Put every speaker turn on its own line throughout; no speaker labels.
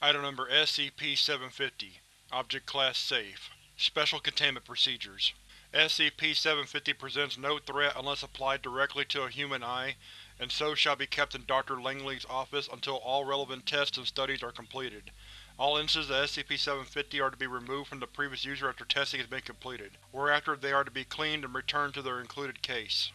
Item Number SCP-750 Object Class Safe Special Containment Procedures SCP-750 presents no threat unless applied directly to a human eye, and so shall be kept in Dr. Langley's office until all relevant tests and studies are completed. All instances of SCP-750 are to be removed from the previous user after testing has been completed, whereafter they are to be cleaned and returned to their included case.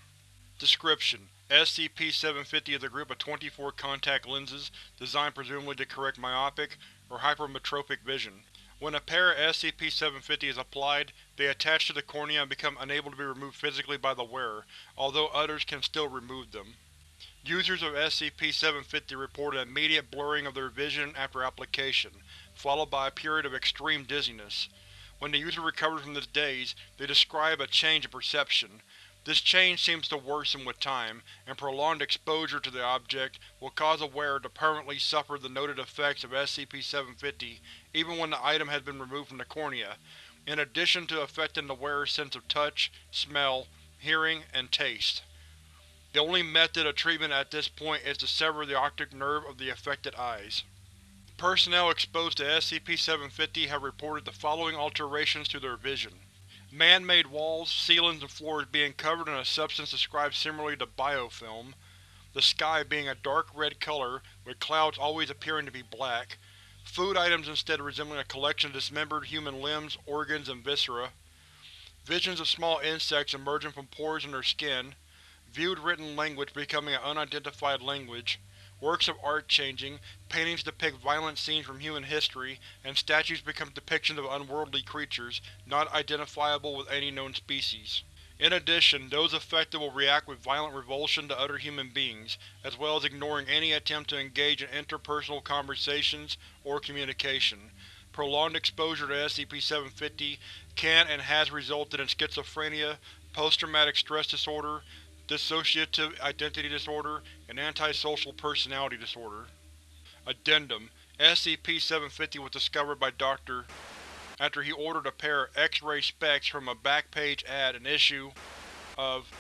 Description: SCP-750 is a group of 24 contact lenses, designed presumably to correct myopic or hypermetropic vision. When a pair of SCP-750 is applied, they attach to the cornea and become unable to be removed physically by the wearer, although others can still remove them. Users of SCP-750 report an immediate blurring of their vision after application, followed by a period of extreme dizziness. When the user recovers from this daze, they describe a change in perception. This change seems to worsen with time, and prolonged exposure to the object will cause a wearer to permanently suffer the noted effects of SCP-750 even when the item has been removed from the cornea, in addition to affecting the wearer's sense of touch, smell, hearing, and taste. The only method of treatment at this point is to sever the optic nerve of the affected eyes. Personnel exposed to SCP-750 have reported the following alterations to their vision. Man-made walls, ceilings, and floors being covered in a substance described similarly to biofilm, the sky being a dark red color, with clouds always appearing to be black, food items instead resembling a collection of dismembered human limbs, organs, and viscera, visions of small insects emerging from pores in their skin, viewed written language becoming an unidentified language, works of art changing, paintings depict violent scenes from human history, and statues become depictions of unworldly creatures, not identifiable with any known species. In addition, those affected will react with violent revulsion to other human beings, as well as ignoring any attempt to engage in interpersonal conversations or communication. Prolonged exposure to SCP-750 can and has resulted in schizophrenia, post-traumatic stress disorder, dissociative identity disorder, and antisocial personality disorder. Addendum: SCP-750 was discovered by Dr. after he ordered a pair of X-ray specs from a back-page ad in issue of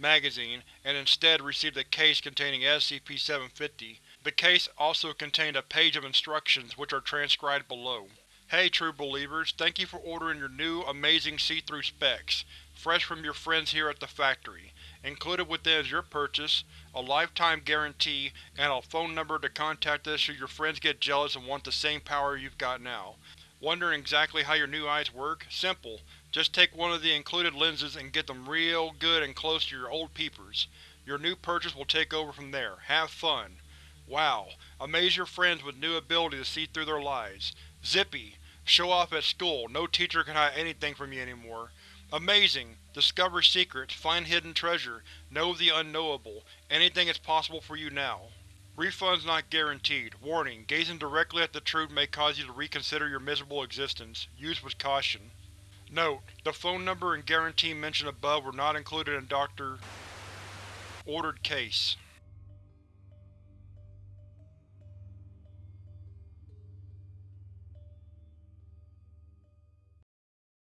magazine, and instead received a case containing SCP-750. The case also contained a page of instructions, which are transcribed below. Hey true believers, thank you for ordering your new, amazing see-through specs, fresh from your friends here at the factory. Included within is your purchase, a lifetime guarantee, and a phone number to contact us should your friends get jealous and want the same power you've got now. Wondering exactly how your new eyes work? Simple. Just take one of the included lenses and get them real good and close to your old peepers. Your new purchase will take over from there. Have fun. Wow. Amaze your friends with new ability to see through their lies. Zippy. Show off at school. No teacher can hide anything from you anymore. Amazing! Discover secrets, find hidden treasure, know the unknowable. Anything is possible for you now. Refunds not guaranteed. Warning: gazing directly at the truth may cause you to reconsider your miserable existence. Use with caution. Note: the phone number and guarantee mentioned above were not included in Dr. ordered case.